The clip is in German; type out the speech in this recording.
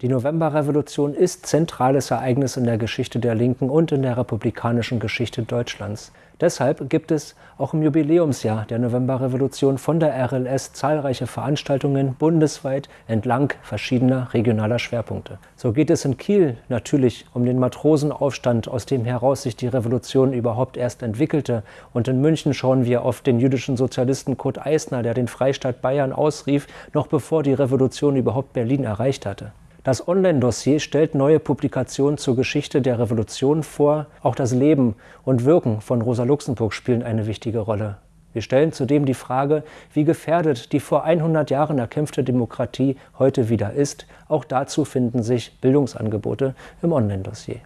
Die Novemberrevolution ist zentrales Ereignis in der Geschichte der Linken und in der republikanischen Geschichte Deutschlands. Deshalb gibt es auch im Jubiläumsjahr der Novemberrevolution von der RLS zahlreiche Veranstaltungen bundesweit entlang verschiedener regionaler Schwerpunkte. So geht es in Kiel natürlich um den Matrosenaufstand, aus dem heraus sich die Revolution überhaupt erst entwickelte. Und in München schauen wir auf den jüdischen Sozialisten Kurt Eisner, der den Freistaat Bayern ausrief, noch bevor die Revolution überhaupt Berlin erreicht hatte. Das Online-Dossier stellt neue Publikationen zur Geschichte der Revolution vor. Auch das Leben und Wirken von Rosa Luxemburg spielen eine wichtige Rolle. Wir stellen zudem die Frage, wie gefährdet die vor 100 Jahren erkämpfte Demokratie heute wieder ist. Auch dazu finden sich Bildungsangebote im Online-Dossier.